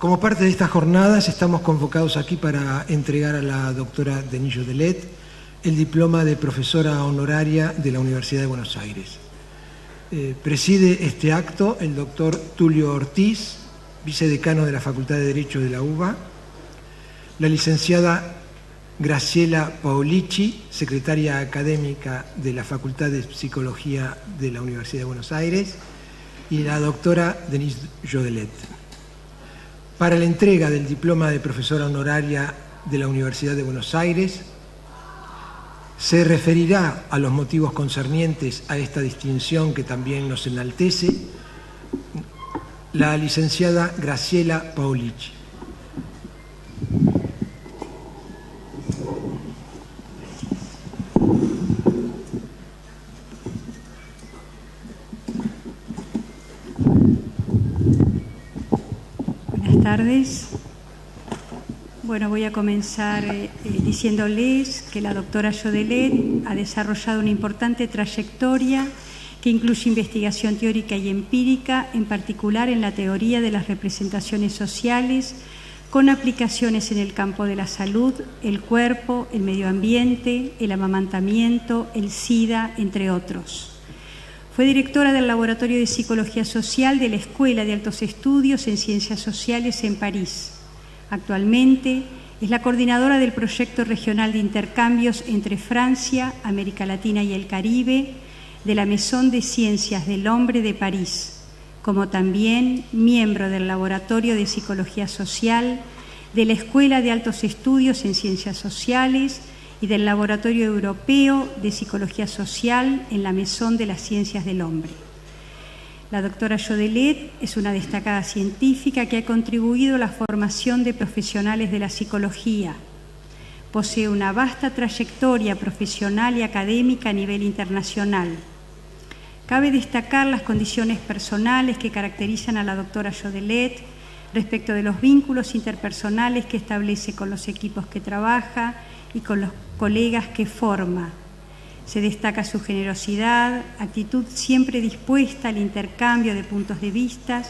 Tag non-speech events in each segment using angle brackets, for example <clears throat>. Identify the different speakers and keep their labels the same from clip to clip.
Speaker 1: Como parte de estas jornadas estamos convocados aquí para entregar a la doctora Denillo Delet el diploma de profesora honoraria de la Universidad de Buenos Aires. Eh, preside este acto el doctor Tulio Ortiz, vicedecano de la Facultad de Derecho de la UBA, la licenciada Graciela Paulici, secretaria académica de la Facultad de Psicología de la Universidad de Buenos Aires, y la doctora Denise Jodelet. Para la entrega del diploma de profesora honoraria de la Universidad de Buenos Aires, se referirá a los motivos concernientes a esta distinción que también nos enaltece la licenciada Graciela Paulici.
Speaker 2: Tardes. Bueno, voy a comenzar eh, eh, diciéndoles que la doctora Jodelet ha desarrollado una importante trayectoria que incluye investigación teórica y empírica, en particular en la teoría de las representaciones sociales, con aplicaciones en el campo de la salud, el cuerpo, el medio ambiente, el amamantamiento, el SIDA, entre otros. Fue directora del Laboratorio de Psicología Social de la Escuela de Altos Estudios en Ciencias Sociales en París. Actualmente es la coordinadora del proyecto regional de intercambios entre Francia, América Latina y el Caribe de la Maison de Ciencias del Hombre de París, como también miembro del Laboratorio de Psicología Social de la Escuela de Altos Estudios en Ciencias Sociales y del Laboratorio Europeo de Psicología Social en la Mesón de las Ciencias del Hombre. La doctora Jodelet es una destacada científica que ha contribuido a la formación de profesionales de la psicología. Posee una vasta trayectoria profesional y académica a nivel internacional. Cabe destacar las condiciones personales que caracterizan a la doctora Jodelet respecto de los vínculos interpersonales que establece con los equipos que trabaja y con los colegas que forma. Se destaca su generosidad, actitud siempre dispuesta al intercambio de puntos de vista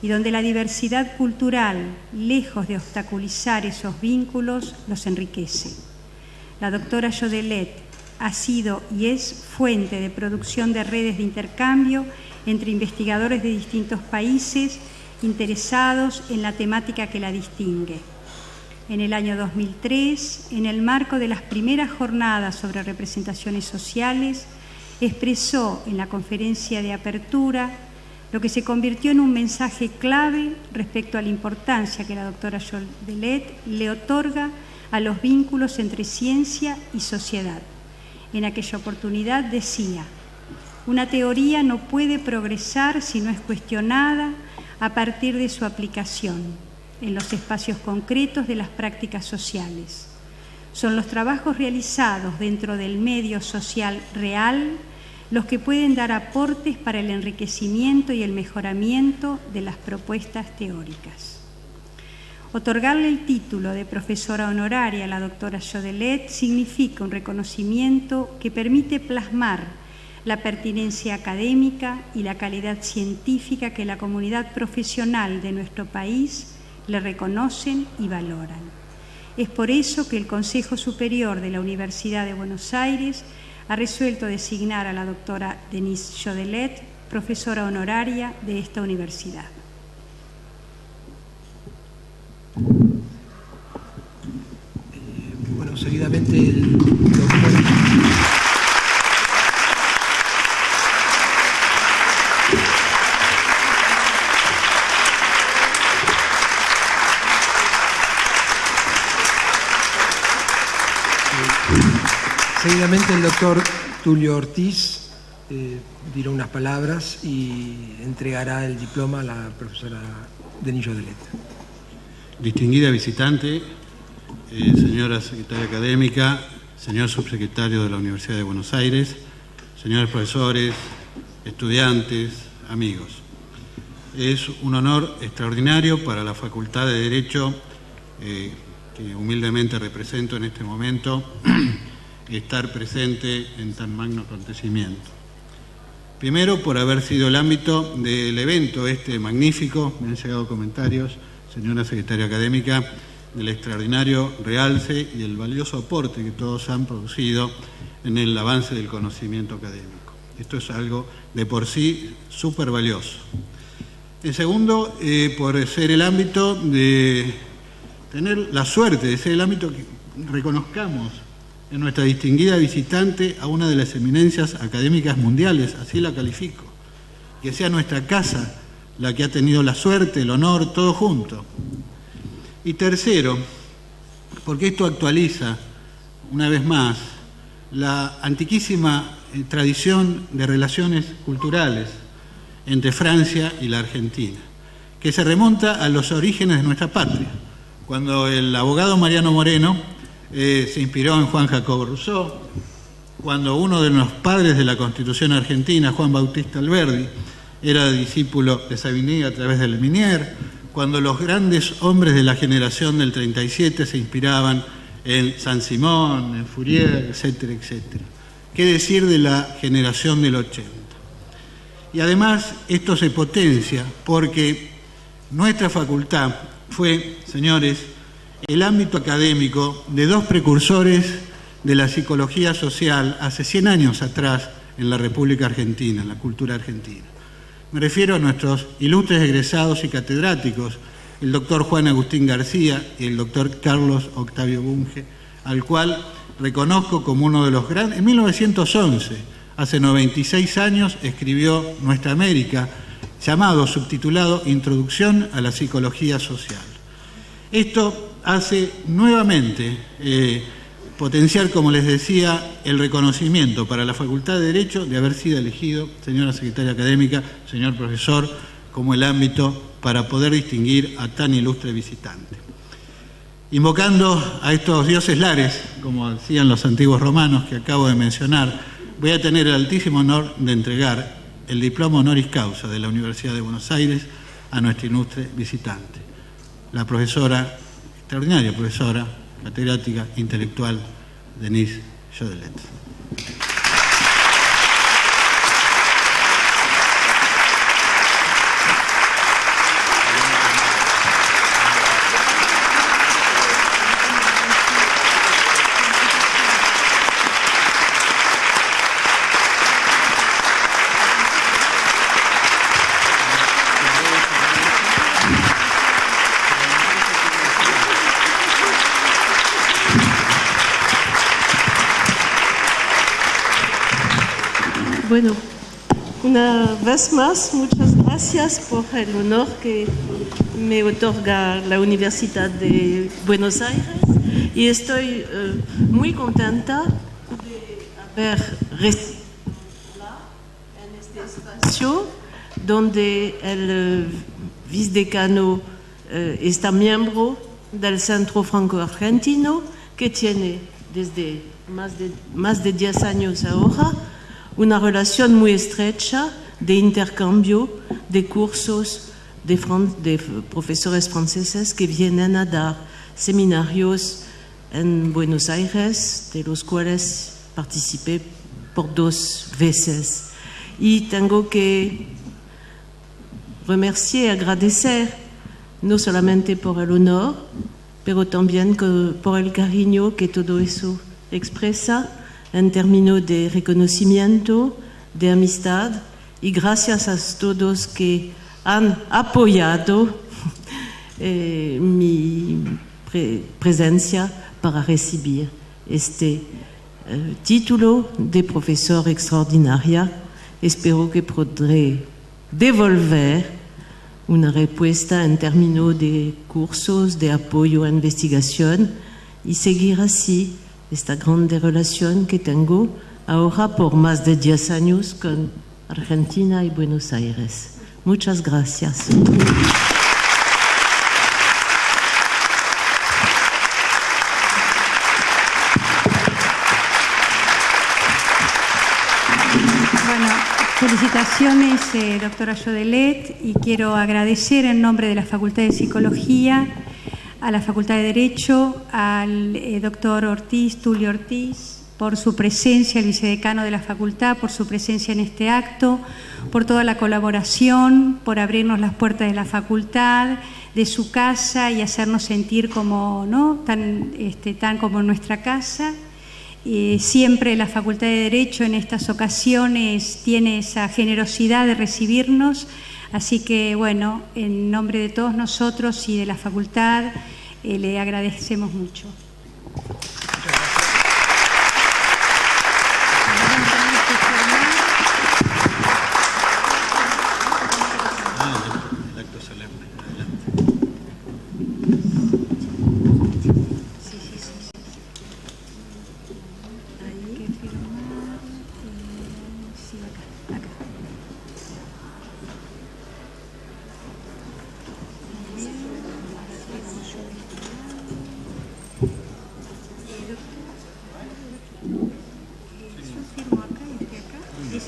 Speaker 2: y donde la diversidad cultural, lejos de obstaculizar esos vínculos, los enriquece. La doctora Jodelet ha sido y es fuente de producción de redes de intercambio entre investigadores de distintos países interesados en la temática que la distingue en el año 2003, en el marco de las primeras jornadas sobre representaciones sociales, expresó en la conferencia de apertura lo que se convirtió en un mensaje clave respecto a la importancia que la doctora Delet le otorga a los vínculos entre ciencia y sociedad. En aquella oportunidad decía, una teoría no puede progresar si no es cuestionada a partir de su aplicación en los espacios concretos de las prácticas sociales. Son los trabajos realizados dentro del medio social real los que pueden dar aportes para el enriquecimiento y el mejoramiento de las propuestas teóricas. Otorgarle el título de profesora honoraria a la doctora Jodelet significa un reconocimiento que permite plasmar la pertinencia académica y la calidad científica que la comunidad profesional de nuestro país le reconocen y valoran. Es por eso que el Consejo Superior de la Universidad de Buenos Aires ha resuelto designar a la doctora Denise Jodelet profesora honoraria de esta universidad.
Speaker 1: bueno, seguidamente el doctor... Seguidamente el doctor Tulio Ortiz eh, dirá unas palabras y entregará el diploma a la profesora Denillo Delet.
Speaker 3: Distinguida visitante, eh, señora secretaria académica, señor subsecretario de la Universidad de Buenos Aires, señores profesores, estudiantes, amigos. Es un honor extraordinario para la Facultad de Derecho eh, que humildemente represento en este momento <clears throat> estar presente en tan magno acontecimiento. Primero, por haber sido el ámbito del evento este magnífico, me han llegado comentarios, señora secretaria académica, del extraordinario realce y el valioso aporte que todos han producido en el avance del conocimiento académico. Esto es algo de por sí súper valioso. En segundo, eh, por ser el ámbito de tener la suerte de ser el ámbito que reconozcamos en nuestra distinguida visitante a una de las eminencias académicas mundiales, así la califico, que sea nuestra casa la que ha tenido la suerte, el honor, todo junto. Y tercero, porque esto actualiza, una vez más, la antiquísima eh, tradición de relaciones culturales entre Francia y la Argentina, que se remonta a los orígenes de nuestra patria, cuando el abogado Mariano Moreno eh, se inspiró en Juan Jacobo Rousseau, cuando uno de los padres de la Constitución argentina, Juan Bautista Alberdi, era discípulo de Savigny a través del Minier, cuando los grandes hombres de la generación del 37 se inspiraban en San Simón, en Fourier, etcétera, etcétera. ¿Qué decir de la generación del 80? Y además esto se potencia porque nuestra facultad fue, señores, el ámbito académico de dos precursores de la psicología social hace 100 años atrás en la República Argentina, en la cultura argentina. Me refiero a nuestros ilustres egresados y catedráticos, el doctor Juan Agustín García y el doctor Carlos Octavio Bunge, al cual reconozco como uno de los grandes... En 1911, hace 96 años, escribió Nuestra América, llamado, subtitulado Introducción a la Psicología Social. Esto hace nuevamente eh, potenciar, como les decía, el reconocimiento para la Facultad de Derecho de haber sido elegido, señora secretaria académica, señor profesor, como el ámbito para poder distinguir a tan ilustre visitante. Invocando a estos dioses lares, como decían los antiguos romanos que acabo de mencionar, voy a tener el altísimo honor de entregar el diploma honoris causa de la Universidad de Buenos Aires a nuestra ilustre visitante, la profesora extraordinaria profesora, catedrática, intelectual, Denise Jodelet.
Speaker 4: Bueno, una vez más, muchas gracias por el honor que me otorga la Universidad de Buenos Aires. Y estoy eh, muy contenta de haber en este espacio donde el eh, vicedecano eh, está miembro del Centro Franco-Argentino que tiene desde más de, más de 10 años ahora una relación muy estrecha de intercambio de cursos de, profesores franceses que vienen a dar seminarios en Buenos Aires, de los cuales participé por dos veces. Y tengo que remerciar agradecer no solamente por el honor, pero también por el cariño que todo eso expresa en términos de reconocimiento, de amistad y gracias a todos que han apoyado <laughs> eh, mi presencia para recibir este eh, título de profesor extraordinaria. Espero que podré devolver una respuesta en términos de cursos, de apoyo a investigación y seguir así esta grande relación que tengo ahora por más de 10 años con Argentina y Buenos Aires. Muchas gracias.
Speaker 2: Felicitaciones, eh, doctora Jodelet, y quiero agradecer en nombre de la Facultad de Psicología a la Facultad de Derecho, al eh, doctor Ortiz, Tulio Ortiz, por su presencia, el vicedecano de la facultad, por su presencia en este acto, por toda la colaboración, por abrirnos las puertas de la facultad, de su casa y hacernos sentir como, ¿no? tan, este, tan como en nuestra casa. Eh, siempre la Facultad de Derecho en estas ocasiones tiene esa generosidad de recibirnos, así que bueno, en nombre de todos nosotros y de la facultad, eh, le agradecemos mucho.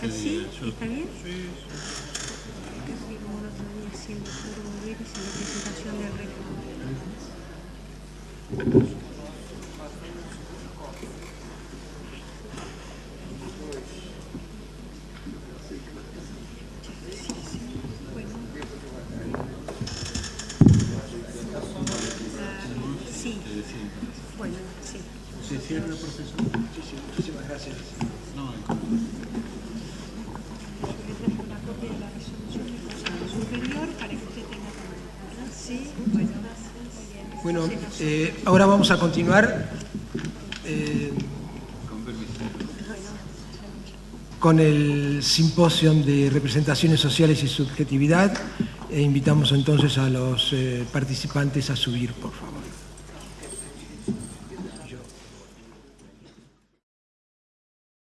Speaker 2: Pues ¿Así? Eh, ¿Está bien? Sí. Casi como el otro día haciendo turbo virus en la presentación del récord. Bueno, sí.
Speaker 3: ¿Se cierra, profesor?
Speaker 1: Muchísimas gracias. Eh, ahora vamos a continuar eh, con el simposio de representaciones sociales y subjetividad e invitamos entonces a los eh, participantes a subir, por favor.